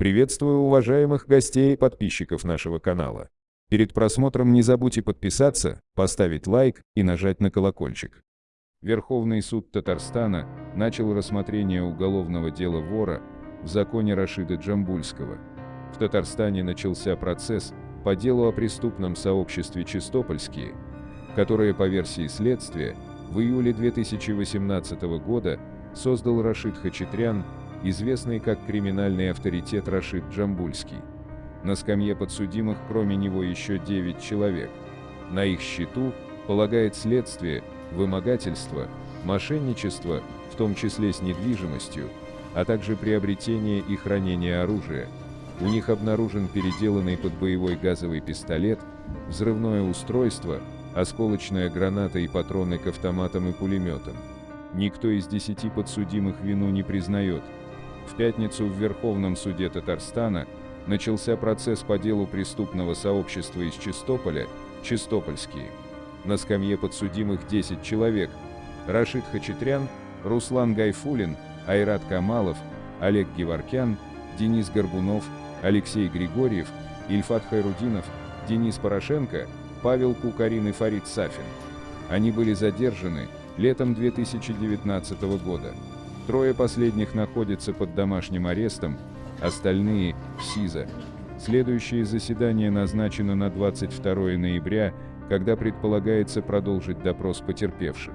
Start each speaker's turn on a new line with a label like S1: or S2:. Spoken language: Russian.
S1: Приветствую уважаемых гостей и подписчиков нашего канала. Перед просмотром не забудьте подписаться, поставить лайк и нажать на колокольчик. Верховный суд Татарстана начал рассмотрение уголовного дела вора в законе Рашида Джамбульского. В Татарстане начался процесс по делу о преступном сообществе «Чистопольские», которое по версии следствия в июле 2018 года создал Рашид Хачатрян, известный как криминальный авторитет Рашид Джамбульский. На скамье подсудимых кроме него еще 9 человек. На их счету полагает следствие, вымогательство, мошенничество, в том числе с недвижимостью, а также приобретение и хранение оружия. У них обнаружен переделанный под боевой газовый пистолет, взрывное устройство, осколочная граната и патроны к автоматам и пулеметам. Никто из десяти подсудимых вину не признает. В пятницу в Верховном суде Татарстана начался процесс по делу преступного сообщества из Чистополя, Чистопольские. На скамье подсудимых 10 человек. Рашид Хачатрян, Руслан Гайфулин, Айрат Камалов, Олег Геворкян, Денис Горбунов, Алексей Григорьев, Ильфат Хайрудинов, Денис Порошенко, Павел Кукарин и Фарид Сафин. Они были задержаны летом 2019 года. Трое последних находятся под домашним арестом, остальные – в СИЗО. Следующее заседание назначено на 22 ноября, когда предполагается продолжить допрос потерпевших.